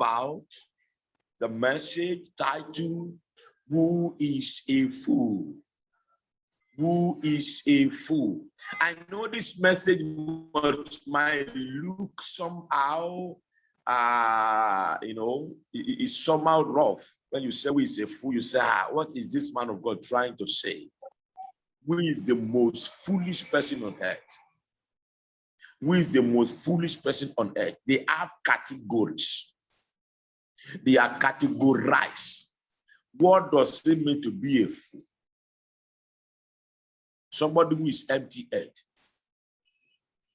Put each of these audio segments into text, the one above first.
about the message titled, Who is a Fool? Who is a fool? I know this message might look somehow, uh, you know, it, it's somehow rough. When you say who is a fool, you say, ah, what is this man of God trying to say? Who is the most foolish person on earth? Who is the most foolish person on earth? They have categories. They are categorized. What does it mean to be a fool? Somebody who is empty-head.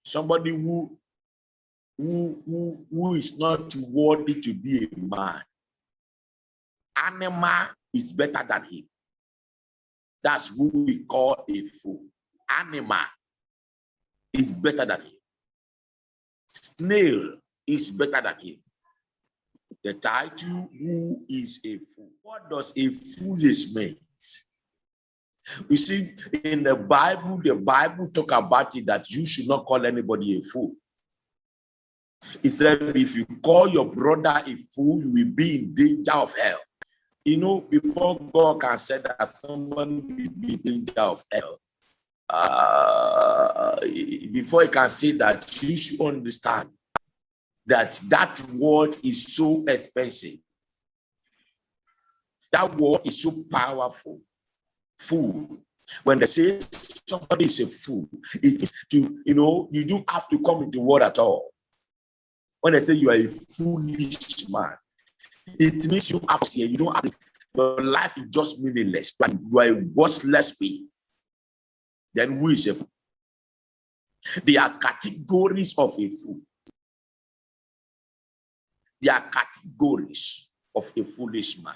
Somebody who, who, who, who is not worthy to be a man. Animal is better than him. That's who we call a fool. Animal is better than him. Snail is better than him. The title, Who is a Fool? What does a foolish mean? You see, in the Bible, the Bible talk about it that you should not call anybody a fool. He said, if you call your brother a fool, you will be in danger of hell. You know, before God can say that someone will be in danger of hell, uh, before he can say that, you should understand that that word is so expensive. That word is so powerful. Fool. When they say somebody is a fool, it is to, you know, you don't have to come into word at all. When they say you are a foolish man, it means you have to, you don't have your life is just meaningless, but you are a worthless being. Then who is a fool? There are categories of a fool. There are categories of a foolish man.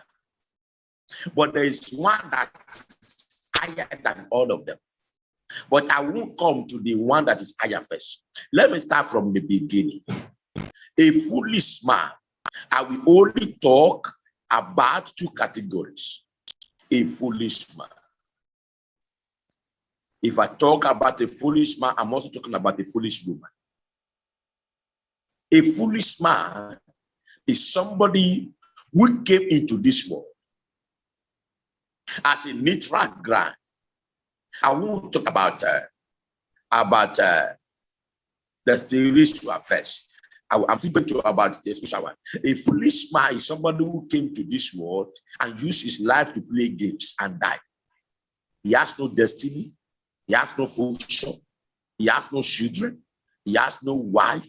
But there is one that's higher than all of them. But I won't come to the one that is higher first. Let me start from the beginning. A foolish man, I will only talk about two categories. A foolish man. If I talk about a foolish man, I'm also talking about a foolish woman. A foolish man is somebody who came into this world as a neutral ground. I won't talk about uh, about uh, the spiritual first. I, am thinking to about the spiritual one. A foolish man is somebody who came to this world and used his life to play games and die. He has no destiny. He has no function. He has no children. He has no wife.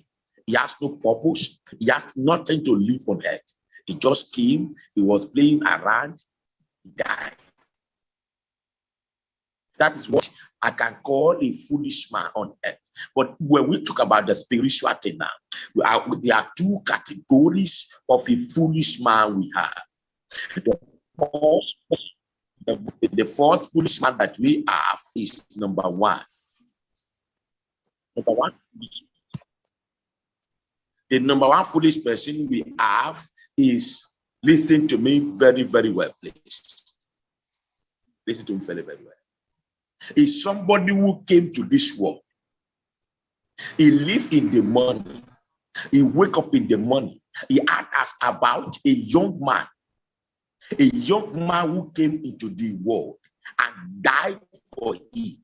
He has no purpose. He has nothing to live on earth. He just came. He was playing around. He died. That is what I can call a foolish man on earth. But when we talk about the spiritual thing now, are, there are two categories of a foolish man we have. The first, the, the first foolish man that we have is number one. Number one. The number one foolish person we have is listen to me very, very well, please. Listen to me very, very well is somebody who came to this world. He lived in the morning. He wake up in the morning. He asked about a young man, a young man who came into the world and died for him.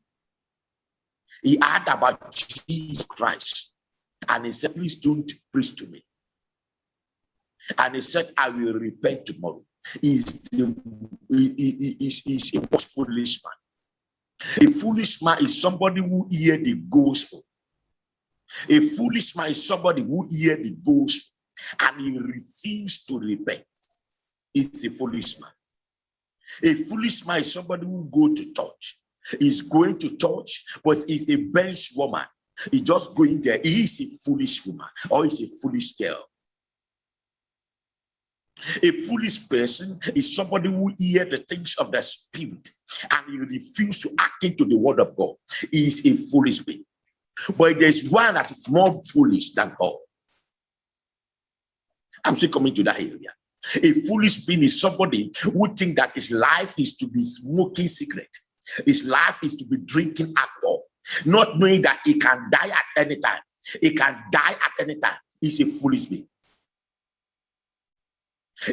He heard about Jesus Christ and he said, please don't preach to me. And he said, I will repent tomorrow. He's, the, he, he, he, he's a foolish man. A foolish man is somebody who hear the gospel. A foolish man is somebody who hear the gospel and he refused to repent. It's a foolish man. A foolish man is somebody who go to church. He's going to church, but he's a bench woman. He just going there. He is a foolish woman or he's a foolish girl. A foolish person is somebody who hear the things of the spirit and he refuse to act into the word of God. He is a foolish being. But there's one that is more foolish than all. I'm still coming to that area. A foolish being is somebody who think that his life is to be smoking cigarette. His life is to be drinking alcohol, not knowing that he can die at any time. He can die at any time. He's a foolish being.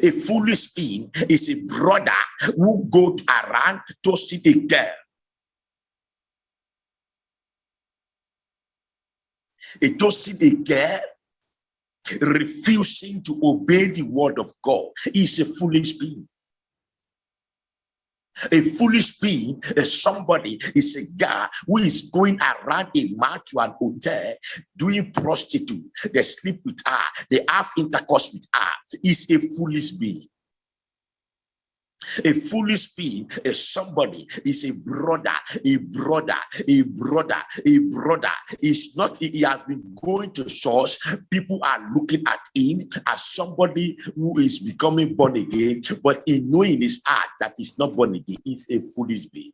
A foolish being is a brother who goes around to see a girl. A toasting a girl refusing to obey the word of God is a foolish being. A foolish being is somebody, is a guy who is going around a man to an hotel doing prostitute. They sleep with her, they have intercourse with her. Is a foolish being. A foolish being is somebody, is a brother, a brother, a brother, a brother. Is not, he has been going to church. People are looking at him as somebody who is becoming born again, but in knowing his heart that he's not born again, it's a foolish being.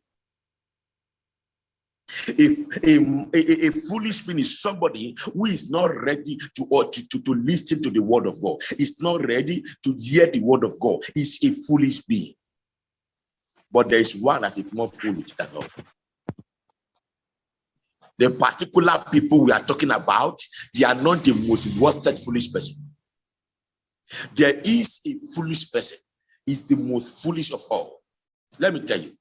If a, a, a, foolish being is somebody who is not ready to, or to, to, to listen to the word of God, is not ready to hear the word of God, is a foolish being. But there is one that is more foolish than all. The particular people we are talking about, they are not the most worsted foolish person. There is a foolish person, is the most foolish of all. Let me tell you.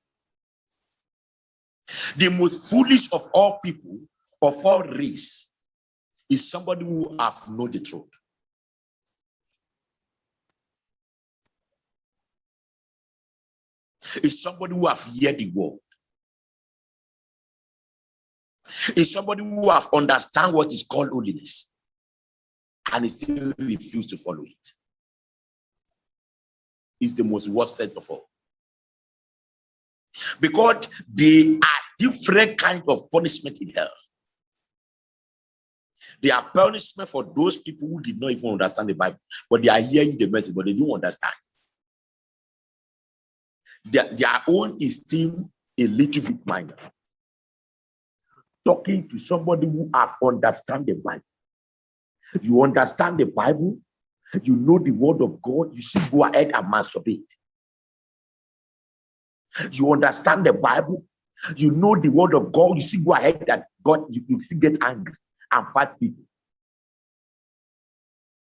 The most foolish of all people, of all race, is somebody who have known the truth. is somebody who have heard the word. Is somebody who have understand what is called holiness and still refuse to follow it. Is the most worst of all. Because they are different kind of punishment in hell. They are punishment for those people who did not even understand the Bible, but they are hearing the message, but they don't understand. Their, their own is still a little bit minor. Talking to somebody who have understand the Bible. You understand the Bible, you know the word of God, you should go ahead and masturbate. You understand the Bible, you know the word of God, you see go ahead and God, you, you still get angry and fight people.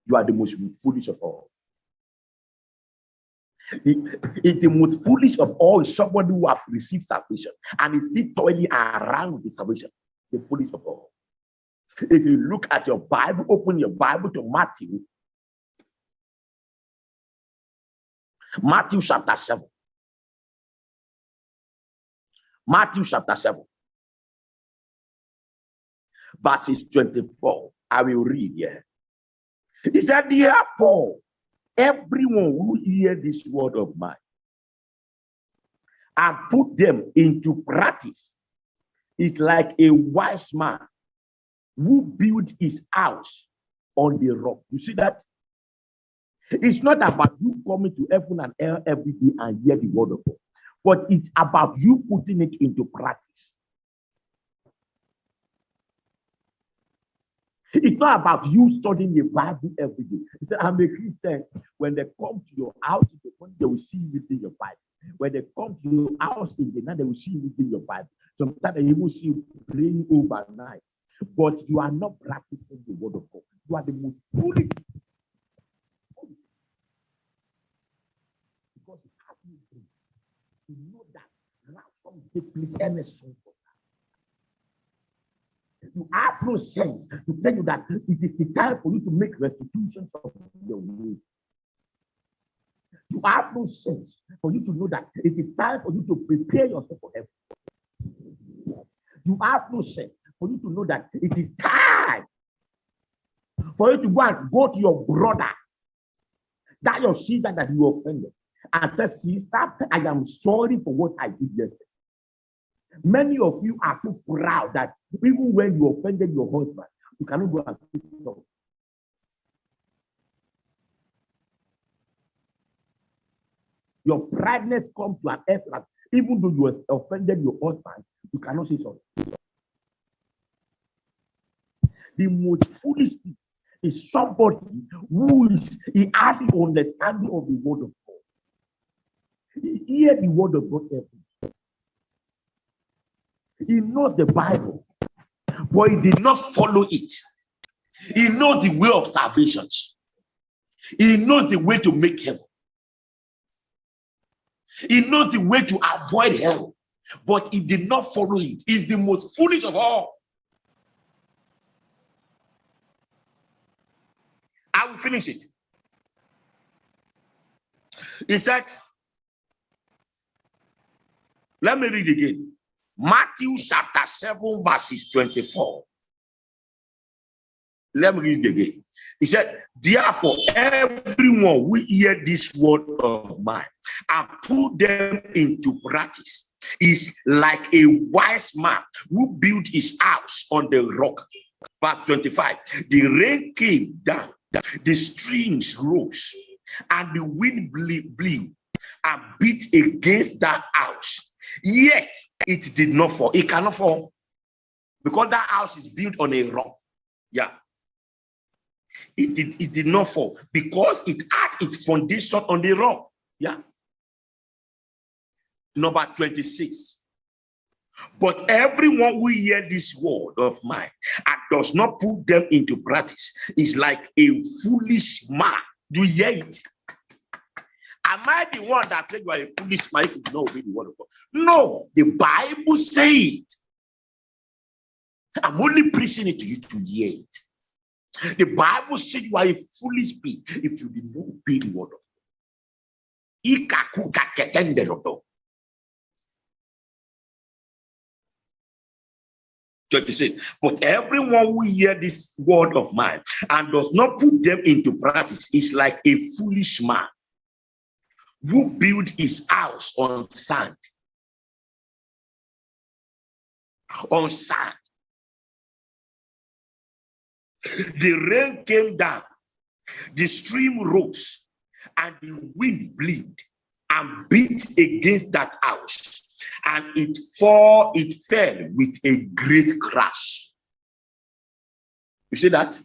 You are the most foolish of all. It, the most foolish of all is somebody who have received salvation and is still toiling around the salvation. The foolish of all. If you look at your Bible, open your Bible to Matthew. Matthew chapter 7. Matthew chapter 7. Verses 24. I will read here. He said, Therefore, everyone who hear this word of mine and put them into practice is like a wise man who built his house on the rock. You see that? It's not about you coming to heaven and hell every day and hear the word of God, but it's about you putting it into practice. It's not about you studying the Bible every day. He said, I'm a Christian. When they come to your house, they will see you reading your Bible. When they come to your house in the night, they will see you reading your Bible. Sometimes they will see you praying overnight. But you are not practicing the word of God. You are the most foolish. Because you have no You know that ransom take place any soon you have no sense to tell you that it is the time for you to make restitutions of your way. You have no sense for you to know that it is time for you to prepare yourself for heaven. You have no sense for you to know that it is time for you to go and go to your brother, that your sister that you offended, and say, Sister, I am sorry for what I did yesterday. Many of you are too proud that even when you offended your husband, you cannot go and say sorry. Your prideness comes to an that even though you offended your husband, you cannot say sorry. The most foolish is somebody who is the understanding of the word of God. He hear the word of God he knows the Bible, but he did not follow it. He knows the way of salvation. He knows the way to make heaven, He knows the way to avoid hell, but he did not follow it. He's the most foolish of all. I will finish it. He said, let me read again. Matthew chapter 7, verses 24. Let me read again. He said, Therefore, everyone who hear this word of mine and put them into practice is like a wise man who built his house on the rock. Verse 25 The rain came down, the streams rose, and the wind blew and beat against that house. Yet it did not fall. It cannot fall because that house is built on a rock. Yeah. It did, it did not fall because it had its foundation on the rock. Yeah. Number 26. But everyone who hear this word of mine and does not put them into practice is like a foolish man. Do you hear it? Am I the one that said you are a foolish man if you do not obey the word of God? No, the Bible says I'm only preaching it to you to hear it. The Bible says you are a foolish being if you did not obey the word of God. 26. But everyone who hear this word of mine and does not put them into practice is like a foolish man who built his house on sand. On sand. The rain came down, the stream rose, and the wind blew and beat against that house, and it fall, it fell with a great crash. You see that?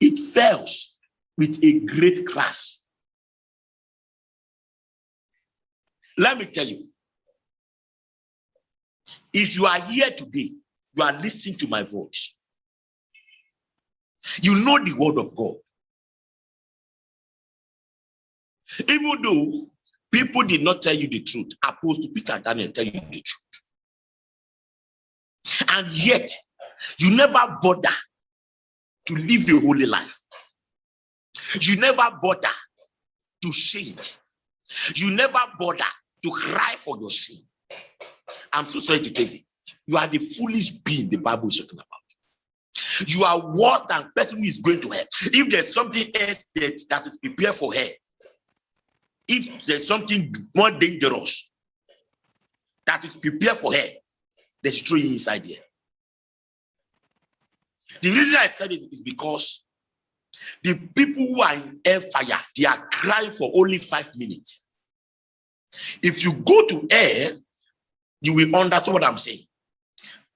It fell with a great crash. Let me tell you, if you are here today you are listening to my voice. You know the word of God. Even though people did not tell you the truth, Apostle Peter Daniel tell you the truth. And yet, you never bother to live a holy life. You never bother to change. You never bother to cry for your sin. I'm so sorry to tell you. You are the foolish being the Bible is talking about. You are worse than person who is going to hell. If there's something else that, that is prepared for her, if there's something more dangerous that is prepared for her, there's true inside there. The reason I said it is because the people who are in air fire, they are crying for only five minutes. If you go to air, you will understand what I'm saying.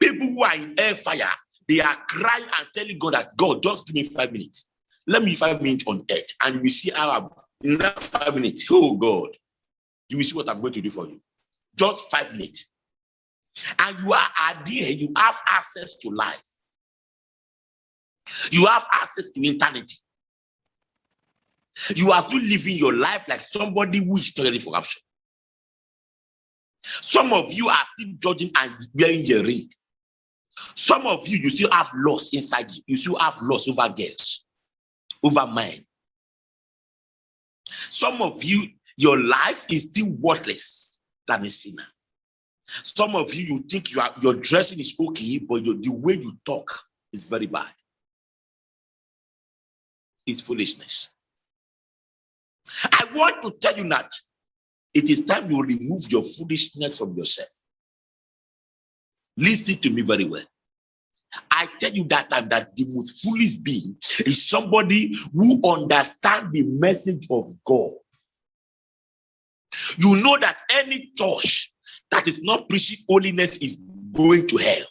People who are in air fire, they are crying and telling God that God, just give me five minutes. Let me five minutes on earth, and you will see how in that five minutes. Oh God, you will see what I'm going to do for you. Just five minutes. And you are there, you have access to life. You have access to eternity. You are still living your life like somebody who is ready for rapture. Some of you are still judging and wearing your ring. Some of you, you still have loss inside you. You still have loss over girls, over men. Some of you, your life is still worthless than a sinner. Some of you, you think you are, your dressing is okay, but your, the way you talk is very bad. It's foolishness. I want to tell you that it is time you remove your foolishness from yourself. Listen to me very well. I tell you that time that the most foolish being is somebody who understands the message of God. You know that any church that is not preaching holiness is going to hell.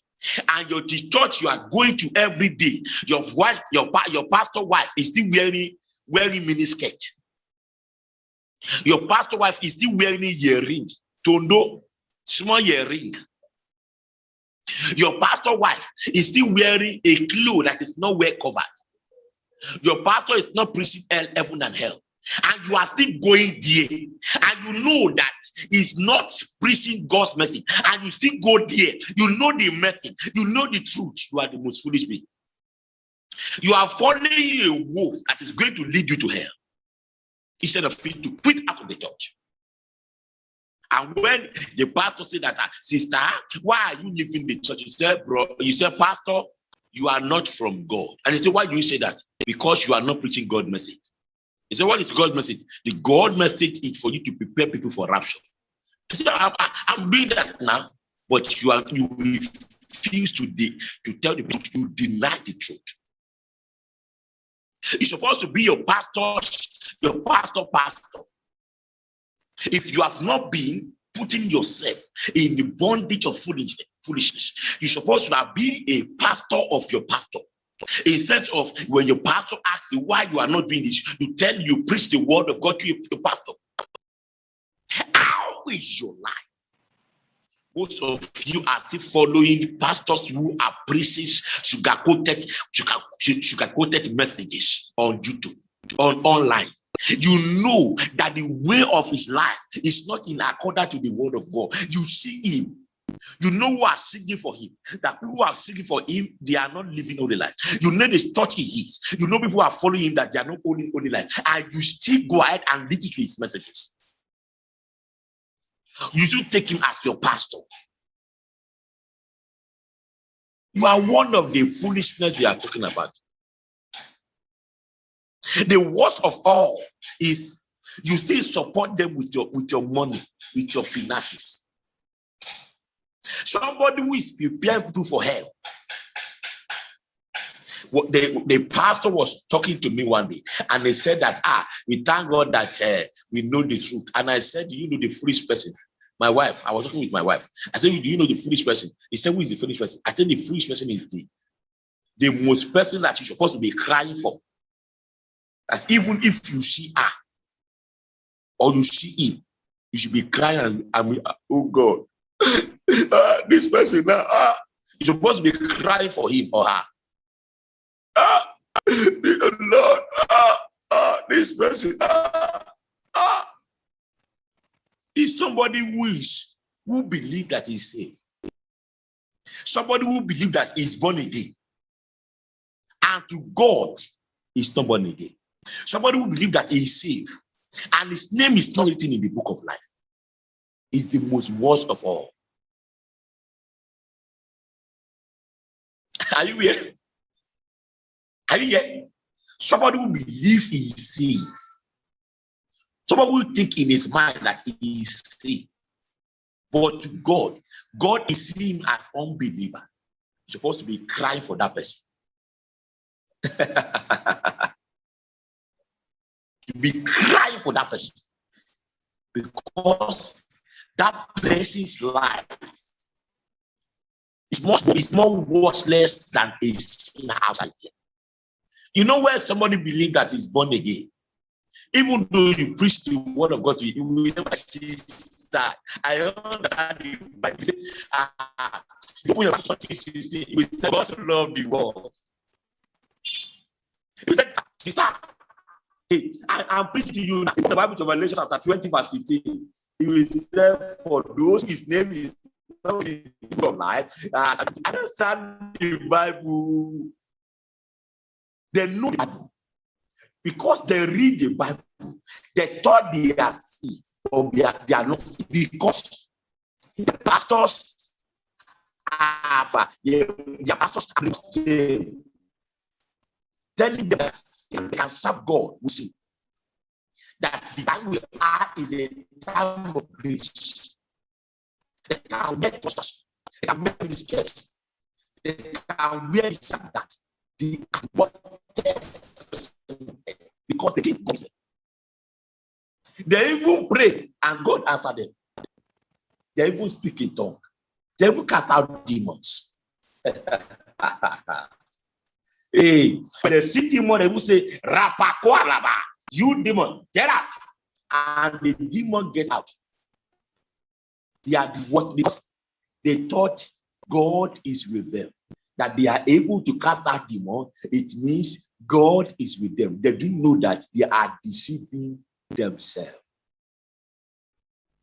And your church you are going to every day, your wife, your, your pastor wife is still wearing wearing miniskirt. Your pastor wife is still wearing a earring, tondo, small earring. Your pastor wife is still wearing a cloth that is not well covered. Your pastor is not preaching heaven and hell. and you are still going there. And you know that it's not preaching god's message and you still go there. You know the message you know the truth. You are the most foolish being. You are following a wolf that is going to lead you to hell instead of you to quit out of the church and when the pastor said that ah, sister why are you leaving the church you said bro you said pastor you are not from god and he said why do you say that because you are not preaching god message he said, What is God's message? The God message is for you to prepare people for rapture. I said, I'm, I'm doing that now, but you are you refuse to de to tell the truth, you deny the truth. It's supposed to be your pastor, your pastor, pastor. If you have not been putting yourself in the bondage of foolishness, you're supposed to have been a pastor of your pastor. Instead of when your pastor asks you why you are not doing this, you tell you preach the word of God to your pastor. How is your life? Most of you are still following pastors who are preaching sugar-coated, sugar-coated messages on YouTube, on online. You know that the way of his life is not in accordance to the word of God. You see him you know who are seeking for him. That people who are seeking for him, they are not living holy life. You know the church he is. You know people who are following him that they are not holding holy life. And you still go ahead and listen to his messages. You should take him as your pastor. You are one of the foolishness we are talking about. The worst of all is you still support them with your with your money, with your finances. Somebody who is preparing people for hell. What the, the pastor was talking to me one day and he said that ah we thank god that uh, we know the truth and i said you know the foolish person my wife i was talking with my wife. I said do you know the foolish person? He said who is the foolish person? I think the foolish person is the the most person that you're supposed to be crying for. That even if you see her or you see him you should be crying and, and oh god uh, this person now, uh, you're supposed to be crying for him or her. Uh, Lord, uh, uh, this person uh, is somebody who is who believe that he's saved. Somebody who believe that he's born again. And to God, he's not born again. Somebody who believe that he's saved. And his name is not written in the book of life. Is the most worst of all. Are you here? Are you here? Somebody who believes he is safe. Somebody who think in his mind that he is safe. But God, God is seeing as unbeliever. You're supposed to be crying for that person. to be crying for that person. Because that person's life is more, is more worthless than a sinner outside here. You know where somebody believe that he's born again? Even though you preach the word of God to you, you will never see that. I understand you, but you say, ah, you put your back on 16, you will say, God love the world. You said, sister, hey, I, I'm preaching to you now. In the Bible to Revelation chapter 20, verse 15, he will say, for those his name is of life. Uh, understand the Bible. They know the Bible because they read the Bible. They thought they are saved or they are, they are not saved because the pastors have uh, the pastors are telling them that they can serve God. We see that the time we are is a time of grace. They can wear posters. They can wear miniskirts. They can wear this and that. The because they keep coming. They even pray and God answer them. They even speak in tongue. They even cast out demons. hey, when they see demon, they will say, Rapakwalaba, you demon, get out. And the demon get out. They are the worst because they thought God is with them. That they are able to cast out demon, it means God is with them. They do know that they are deceiving themselves.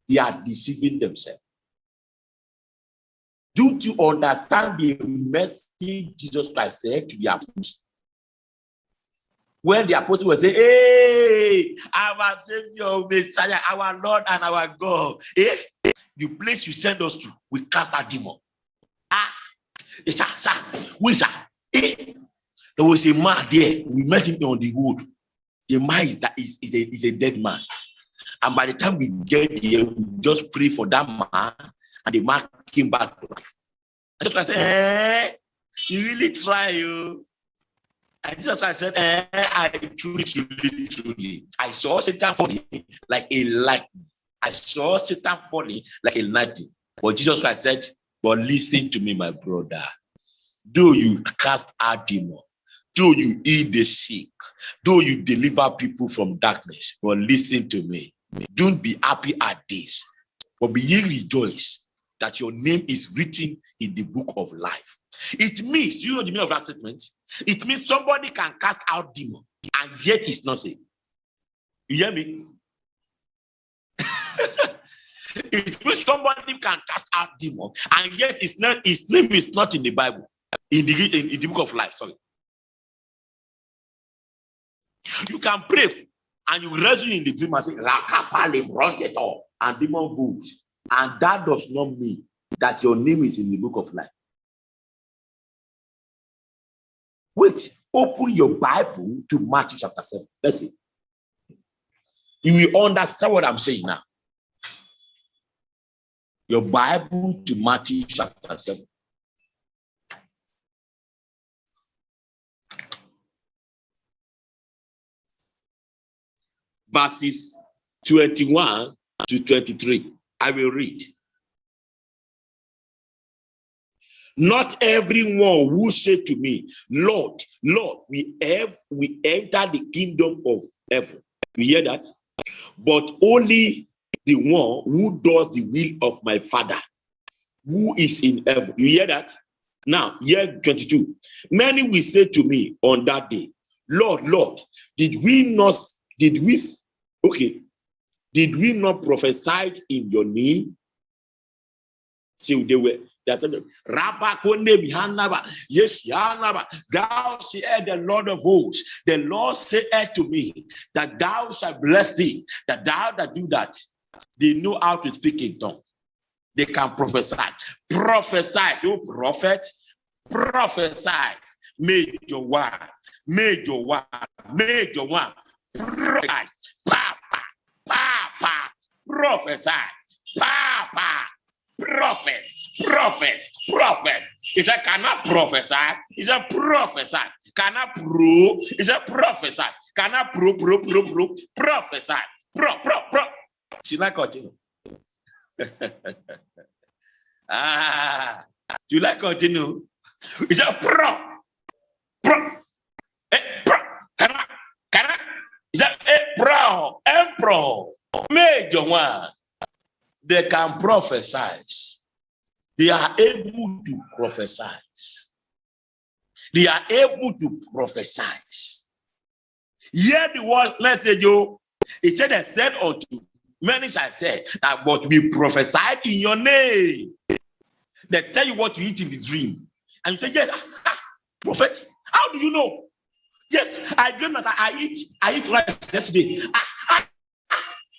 They are deceiving themselves. Don't you understand the message Jesus Christ said to the apostles? When the apostles were saying, Hey, our Savior, Messiah, our Lord and our God, eh? the place you send us to, we cast out demon. Sir, sir, wait, sir. Eh? There was a man there, we met him on the wood. The man is, is, a, is a dead man. And by the time we get here, we just pray for that man, and the man came back to life. And just I said, eh, you really try, you. And Jesus Christ said, eh, I truly, truly, truly. I saw Satan falling like a lightning. I saw Satan falling like a lightning. But Jesus Christ said, but listen to me, my brother. Do you cast out demon, do you heal the sick, do you deliver people from darkness, but listen to me. Don't be happy at this, but be ye rejoice that your name is written in the book of life. It means, you know the meaning of that statement? It means somebody can cast out demon and yet it's not saved. You hear me? It means somebody can cast out demon and yet it's not his name is not in the Bible, in the in, in the book of life. Sorry. You can pray and you wrestle in the dream and say, and demon goes. And that does not mean that your name is in the book of life. Wait, open your Bible to Matthew chapter 7. Let's see. You will understand what I'm saying now. Your Bible to Matthew chapter 7. Verses 21 to 23. I will read. Not everyone who say to me, Lord, Lord, we have we enter the kingdom of heaven. You hear that? But only the one who does the will of my father who is in heaven. You hear that? Now, year 22. Many will say to me on that day, Lord, Lord, did we not, did we, okay, did we not prophesy in your name? See, they were that yes, thou said the Lord of hosts. The Lord said to me that thou shalt bless thee, that thou that do that. They know how to speak in tongues. They can prophesy. Prophesy. You prophet, prophesy. Major one, major one, major one. Prophesy. Papa, papa, prophesy. Papa, prophet, prophet, prophet. He said, cannot prophesy. He said, prophesy. Cannot pro. He said, prophesy. Cannot pro, pro, pro, pro, prophesy. Pro, pro, pro. Continue? ah, do you like continue? He said, pro, pro, eh, pro, cannot, cannot. He said, eh, pro, emperor, major one they can prophesy. They are able to prophesy. They are able to prophesy. Hear the word message, you. It said, I said unto many shall say that, what we prophesied in your name. They tell you what you eat in the dream. And you say, Yes, ah, ah, prophet, how do you know? Yes, I dream that I eat, I eat rice yesterday. Ah, ah,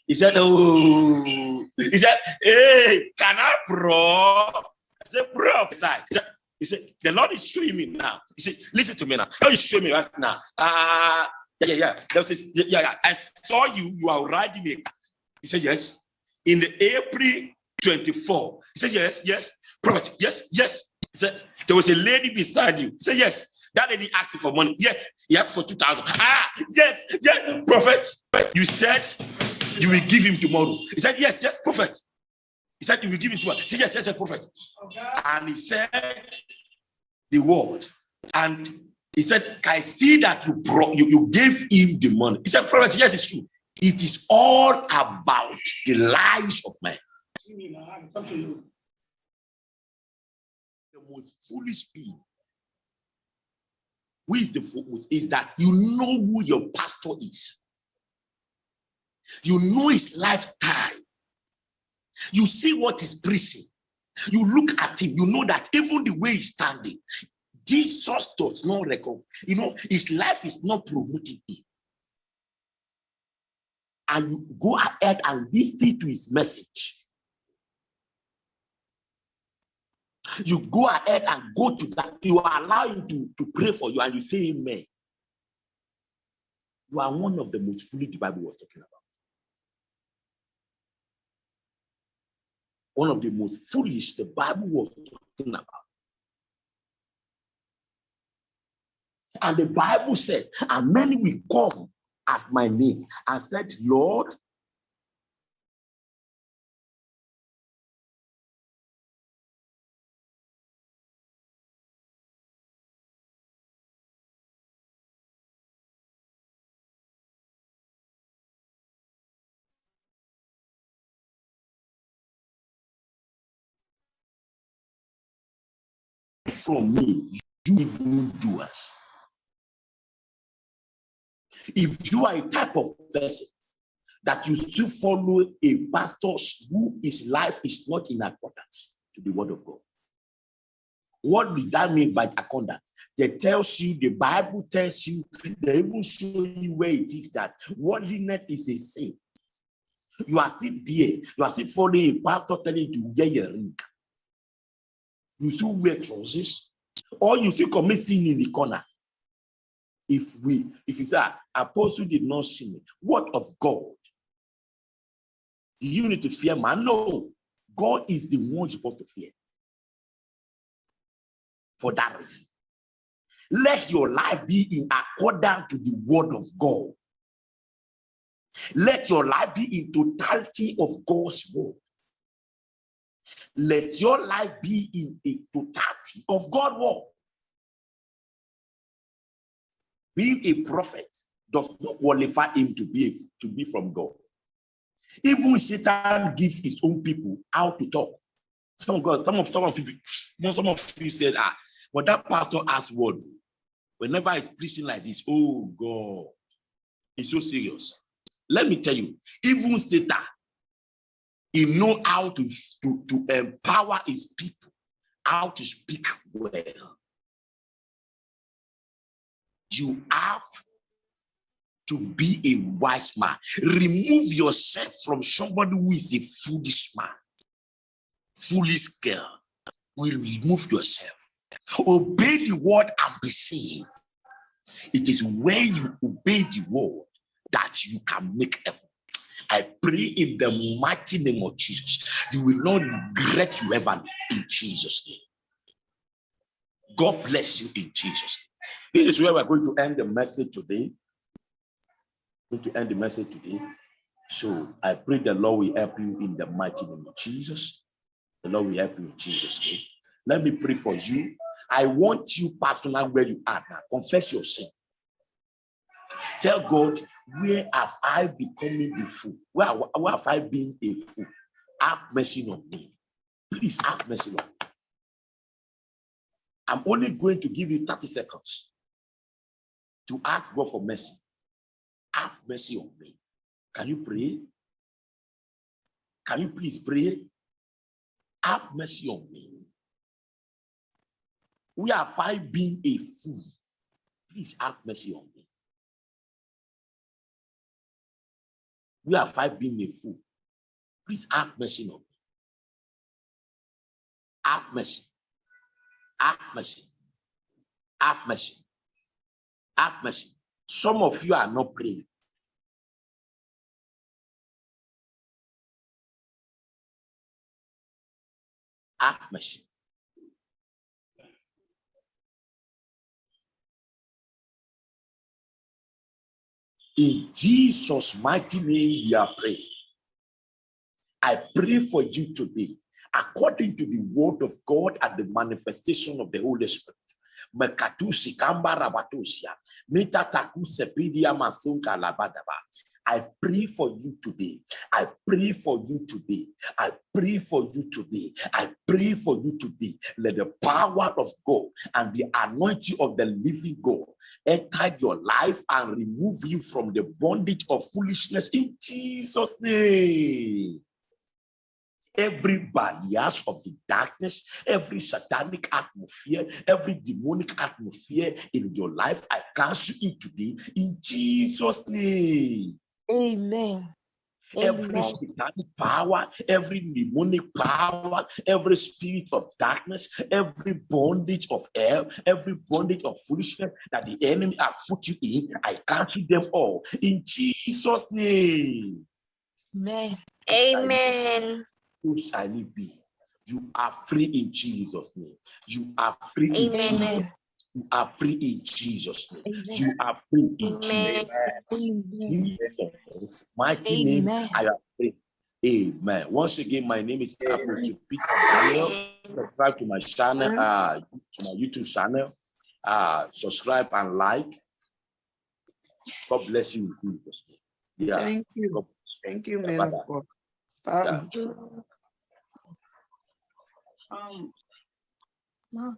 he said, Oh, he said, Hey, can I pro? I said, Prophesy. He said, he said, The Lord is showing me now. He said, Listen to me now. How is showing me right now? Uh, yeah, yeah, yeah. Was yeah, yeah. I saw you, you are riding a He said, Yes. In the April 24. He said, Yes, yes. Prophet, yes, yes. He said, There was a lady beside you. He said, Yes. That lady asked you for money. Yes, he asked for 2,000. Ah, yes, yes, prophet. You said you will give him tomorrow. He said, Yes, yes, prophet. He said, You will give him tomorrow. He said, Yes, yes, yes, prophet. Okay. And he said the word. And he said, I see that you brought you, you gave him the money. He said, Prophet, yes, it's true. It is all about the lives of men. The most foolish being who is the foolish is that you know who your pastor is You know his lifestyle. You see what he's preaching. You look at him, you know that even the way he's standing, Jesus does not record. You know, his life is not promoting him. And you go ahead and listen to his message. You go ahead and go to that. You allow him to, to pray for you and you say amen. You are one of the most foolish the Bible was talking about. One of the most foolish the Bible was talking about. And the Bible said, and many will come at my name and said, Lord, from me, you even doers. If you are a type of person that you still follow a pastor who his life is not in accordance to the word of God. What did that mean by accordance? They tells you, the Bible tells you, they even show you where it is that worldliness is a sin. You are still there. You are still following a pastor telling you to wear your ring. You still wear trousers, or you still commit sin in the corner if we if you say ah, apostle did not see me what of god? Do you need to fear man? No. God is the one you're supposed to fear. For that reason. Let your life be in accordance to the word of god. Let your life be in totality of god's word. Let your life be in a totality of god's word being a prophet does not qualify him to be, to be from God. Even Satan gives his own people how to talk. Some of God, some of some of people, some of you said, ah, but that pastor has word. Whenever he's preaching like this, oh God, it's so serious. Let me tell you, even Satan, he know how to, to, to empower his people, how to speak well you have to be a wise man. Remove yourself from somebody who is a foolish man, foolish girl. Will remove yourself. Obey the word and be saved. It is when you obey the word that you can make heaven. I pray in the mighty name of Jesus, you will not regret you ever in Jesus' name. God bless you in Jesus' name. This is where we're going to end the message today. We're Going to end the message today. So I pray the Lord will help you in the mighty name of Jesus. The Lord will help you in Jesus' name. Let me pray for you. I want you personally where you are now. Confess your sin. Tell God, where have I becoming a fool? Where, where have I been a fool? Have mercy on me. Please have mercy on me. I'm only going to give you 30 seconds to ask God for mercy. Have mercy on me. Can you pray? Can you please pray? Have mercy on me. We are five being a fool. Please have mercy on me. We are five being a fool. Please have mercy on me. Have mercy. Have mercy. Have mercy. Have mercy. Some of you are not praying. Have mercy. In Jesus' mighty name, we are praying. I pray for you today, according to the word of God and the manifestation of the Holy Spirit mita I pray for you today. I pray for you today. I pray for you today. I pray for you today. Let the power of God and the anointing of the living God enter your life and remove you from the bondage of foolishness in Jesus' name every barriers of the darkness, every satanic atmosphere, every demonic atmosphere in your life, I cancel it today in Jesus' name. Amen. Every Amen. satanic power, every demonic power, every spirit of darkness, every bondage of hell, every bondage of foolishness that the enemy has put you in, I cancel them all in Jesus' name. Amen. Amen. Who shall it be? You are free in Jesus' name. You are free in Jesus. Amen. You are free in Jesus' name. Amen. You are free in Jesus. Amen. Amen. Jesus' mighty name. I am free. Amen. Once again, my name is Apostle Peter Daniel. Subscribe to my channel, uh, to my YouTube channel. Uh, subscribe and like. God bless you in Jesus' name. Yeah. Thank you. God- Thank you, Yeah, man bye-bye. Um, um,